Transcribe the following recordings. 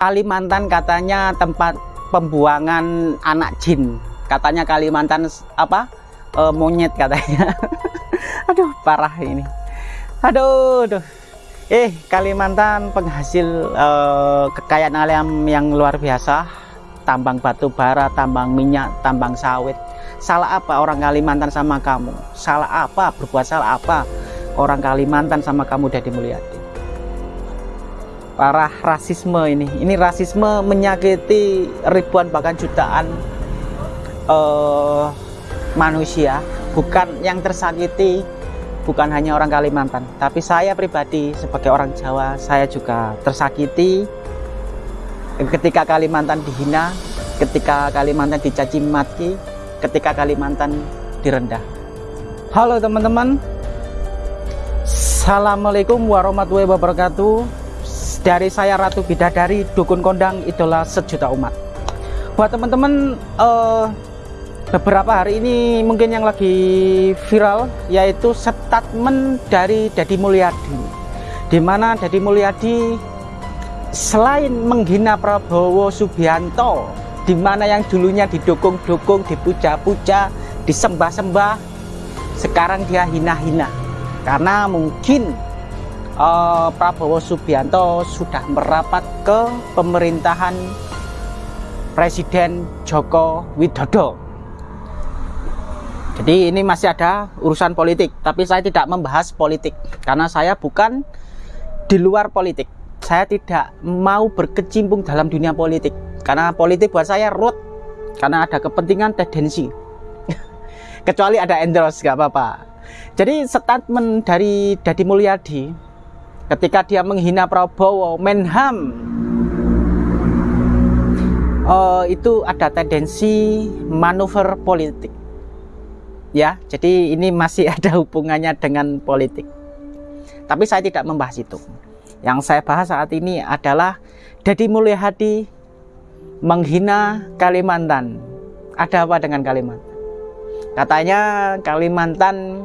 Kalimantan katanya tempat pembuangan anak jin. Katanya Kalimantan apa? E, monyet katanya. aduh, parah ini. Aduh, aduh. Eh, Kalimantan penghasil e, kekayaan alam yang luar biasa. Tambang batu bara, tambang minyak, tambang sawit. Salah apa orang Kalimantan sama kamu? Salah apa? Berbuat salah apa? Orang Kalimantan sama kamu Deddy Mulyadi? Parah rasisme ini. Ini rasisme menyakiti ribuan bahkan jutaan uh, manusia. Bukan yang tersakiti bukan hanya orang Kalimantan. Tapi saya pribadi sebagai orang Jawa saya juga tersakiti. Ketika Kalimantan dihina ketika Kalimantan dicaci maki ketika Kalimantan direndah. Halo teman-teman. Assalamualaikum warahmatullahi wabarakatuh dari saya Ratu Bidadari Dukun Kondang Idola Sejuta Umat. Buat teman-teman uh, beberapa hari ini mungkin yang lagi viral yaitu statement dari Dedi Mulyadi. Di mana Dedi Mulyadi selain menghina Prabowo Subianto di mana yang dulunya didukung-dukung dipuja-puja disembah-sembah sekarang dia hina-hina. Karena mungkin uh, Prabowo Subianto sudah merapat ke pemerintahan Presiden Joko Widodo. Jadi ini masih ada urusan politik, tapi saya tidak membahas politik karena saya bukan di luar politik. Saya tidak mau berkecimpung dalam dunia politik karena politik buat saya root karena ada kepentingan tendensi. Kecuali ada endorse gak apa-apa. Jadi statement dari Dadi Mulyadi ketika dia menghina Prabowo Menham. Uh, itu ada tendensi manuver politik. Ya jadi ini masih ada hubungannya dengan politik. Tapi saya tidak membahas itu. Yang saya bahas saat ini adalah Deddy Mulyadi menghina Kalimantan. Ada apa dengan Kalimantan? Katanya Kalimantan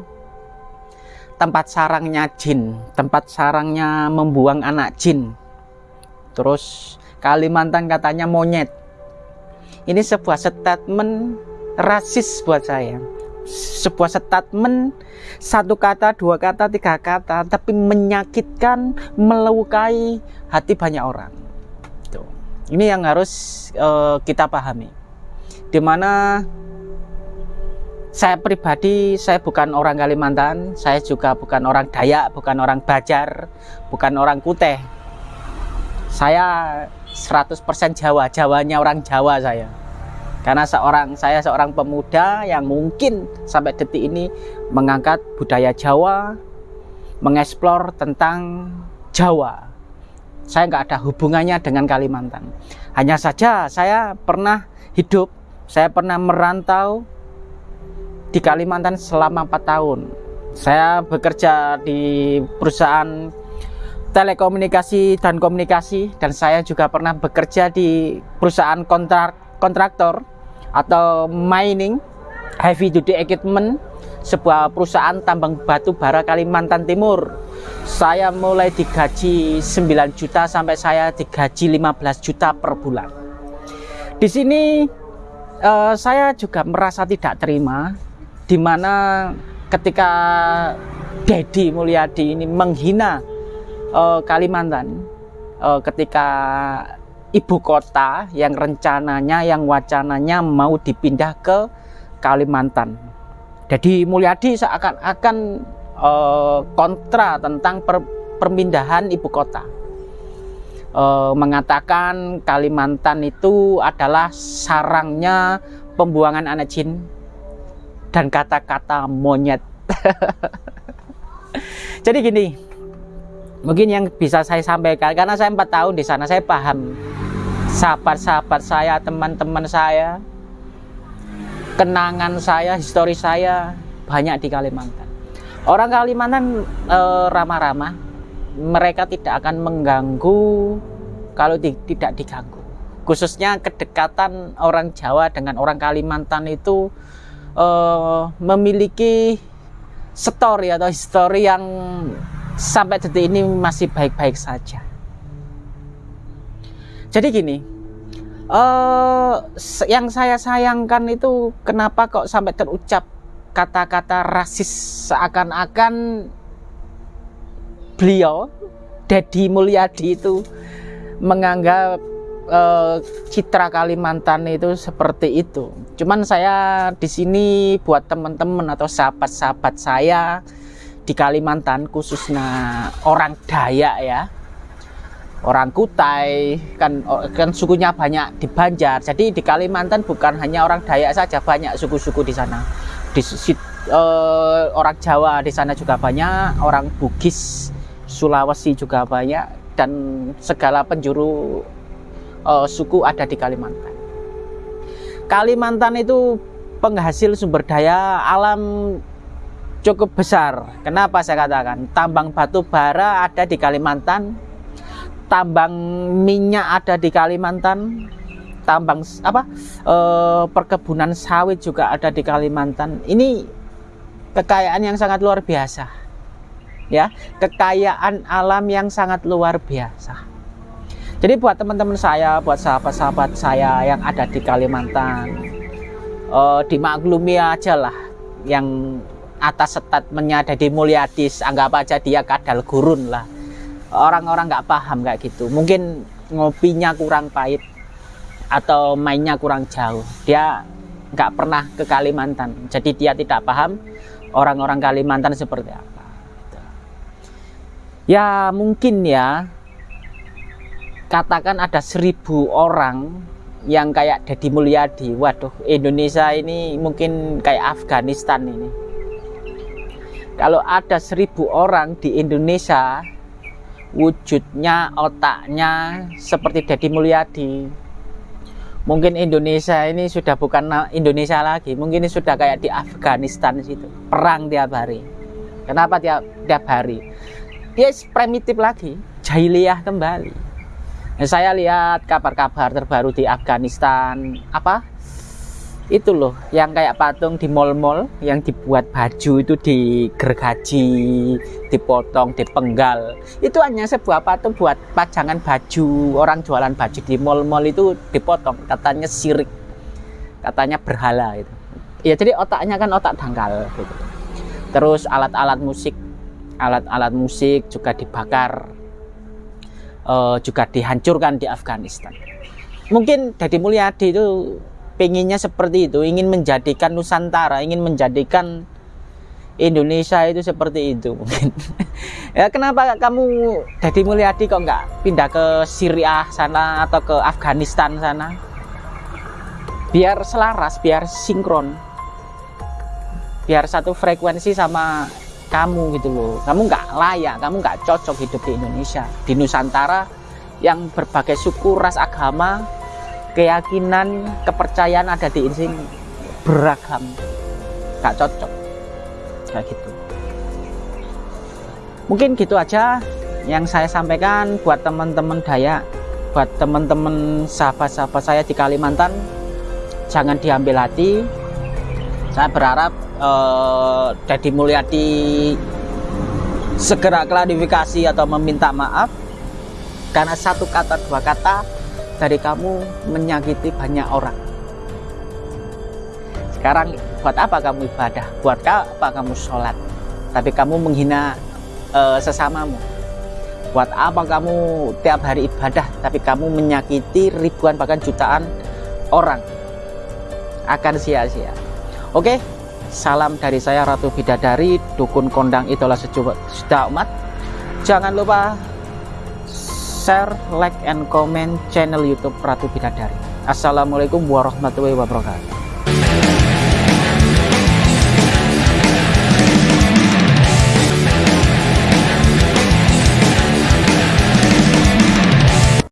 tempat sarangnya jin, tempat sarangnya membuang anak jin. Terus Kalimantan katanya monyet. Ini sebuah statement rasis buat saya. Sebuah statement satu kata, dua kata, tiga kata, tapi menyakitkan, melukai hati banyak orang. Ini yang harus uh, kita pahami. Di mana saya pribadi saya bukan orang Kalimantan saya juga bukan orang Dayak bukan orang Bajar bukan orang Kuteh. Saya 100% Jawa Jawanya orang Jawa saya. Karena seorang saya seorang pemuda yang mungkin sampai detik ini mengangkat budaya Jawa mengeksplor tentang Jawa. Saya nggak ada hubungannya dengan Kalimantan. Hanya saja saya pernah hidup saya pernah merantau di Kalimantan selama 4 tahun. Saya bekerja di perusahaan telekomunikasi dan komunikasi dan saya juga pernah bekerja di perusahaan kontrak kontraktor atau mining heavy duty equipment sebuah perusahaan tambang batu bara Kalimantan Timur saya mulai digaji 9 juta sampai saya digaji 15 juta per bulan di sini uh, saya juga merasa tidak terima di mana ketika Dedi Mulyadi ini menghina uh, Kalimantan uh, ketika ibu kota yang rencananya yang wacananya mau dipindah ke Kalimantan. Jadi Mulyadi seakan-akan uh, kontra tentang per, perpindahan ibu kota. Uh, mengatakan Kalimantan itu adalah sarangnya pembuangan anak jin dan kata-kata monyet. Jadi gini, mungkin yang bisa saya sampaikan karena saya empat tahun di sana saya paham sahabat-sahabat saya, teman-teman saya, kenangan saya, histori saya banyak di Kalimantan. Orang Kalimantan eh, ramah-ramah, mereka tidak akan mengganggu kalau di, tidak diganggu. Khususnya kedekatan orang Jawa dengan orang Kalimantan itu uh, memiliki story atau histori yang sampai detik ini masih baik-baik saja. jadi gini uh, yang saya sayangkan itu kenapa kok sampai terucap kata-kata rasis seakan-akan beliau Dedi Mulyadi itu menganggap uh, citra Kalimantan itu seperti itu. Cuman saya di sini buat teman-teman atau sahabat-sahabat saya di Kalimantan khususnya orang Dayak ya. Orang Kutai kan kan sukunya banyak di Banjar. Jadi di Kalimantan bukan hanya orang Dayak saja banyak suku-suku di sana. Di uh, orang Jawa di sana juga banyak, orang Bugis, Sulawesi juga banyak dan segala penjuru uh, suku ada di Kalimantan. Kalimantan itu penghasil sumber daya alam cukup besar. Kenapa saya katakan? Tambang batu bara ada di Kalimantan, tambang minyak ada di Kalimantan, tambang apa? E, perkebunan sawit juga ada di Kalimantan. Ini kekayaan yang sangat luar biasa. Ya, kekayaan alam yang sangat luar biasa. Jadi buat teman-teman saya, buat sahabat-sahabat saya yang ada di Kalimantan, uh, dimaklumi aja lah yang atas statementnya di Mulyadis, anggap aja dia kadal gurun lah. Orang-orang nggak paham kayak gitu. Mungkin ngopinya kurang pahit atau mainnya kurang jauh. Dia nggak pernah ke Kalimantan, jadi dia tidak paham orang-orang Kalimantan seperti apa. Ya mungkin ya katakan ada seribu orang yang kayak Deddy Mulyadi. Waduh Indonesia ini mungkin kayak Afghanistan ini. Kalau ada seribu orang di Indonesia wujudnya otaknya seperti Deddy Mulyadi. Mungkin Indonesia ini sudah bukan Indonesia lagi mungkin ini sudah kayak di Afghanistan situ. Perang tiap hari. Kenapa tiap tiap hari? Dia primitif lagi jahiliyah kembali saya lihat kabar-kabar terbaru di Afghanistan. Apa? Itu loh yang kayak patung di mall-mall yang dibuat baju itu digergaji dipotong dipenggal. Itu hanya sebuah patung buat pajangan baju orang jualan baju di mall-mall itu dipotong katanya sirik katanya berhala itu ya jadi otaknya kan otak dangkal gitu. Terus alat-alat musik alat-alat musik juga dibakar uh, juga dihancurkan di Afghanistan. Mungkin Deddy Mulyadi itu pengennya seperti itu, ingin menjadikan Nusantara, ingin menjadikan Indonesia itu seperti itu ya kenapa kamu Deddy Mulyadi kok nggak pindah ke Syria sana atau ke Afghanistan sana? Biar selaras, biar sinkron. Biar satu frekuensi sama kamu gitu loh. Kamu nggak layak kamu nggak cocok hidup di Indonesia. Di Nusantara yang berbagai suku ras agama keyakinan kepercayaan ada di sini. Beragam. Nggak cocok. Kayak gitu. Mungkin gitu aja yang saya sampaikan buat teman-teman Dayak buat teman-teman sahabat-sahabat saya di Kalimantan. Jangan diambil hati. Saya berharap uh, Dedi Mulyadi segera klarifikasi atau meminta maaf karena satu kata dua kata dari kamu menyakiti banyak orang. Sekarang buat apa kamu ibadah? Buat apa kamu sholat? Tapi kamu menghina uh, sesamamu. Buat apa kamu tiap hari ibadah? Tapi kamu menyakiti ribuan bahkan jutaan orang. Akan sia-sia. Oke, salam dari saya Ratu Bidadari, Dukun Kondang Idola Sejuta Umat. Jangan lupa share, like, and comment channel YouTube Ratu Bidadari. Assalamualaikum warahmatullahi wabarakatuh.